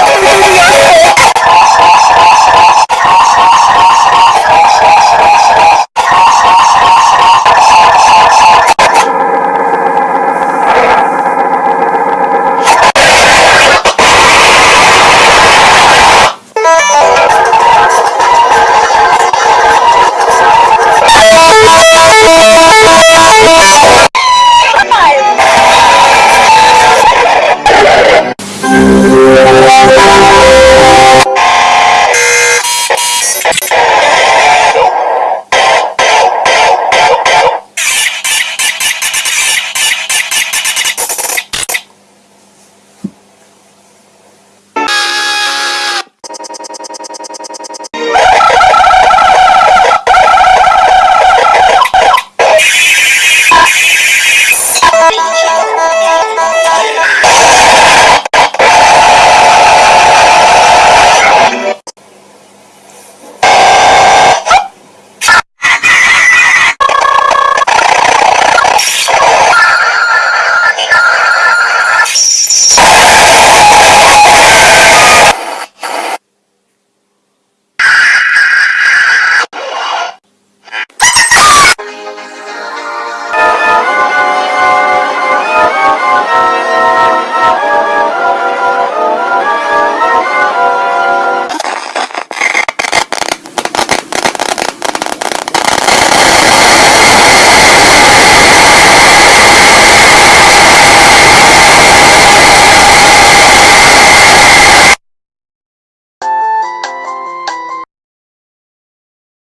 Hallelujah.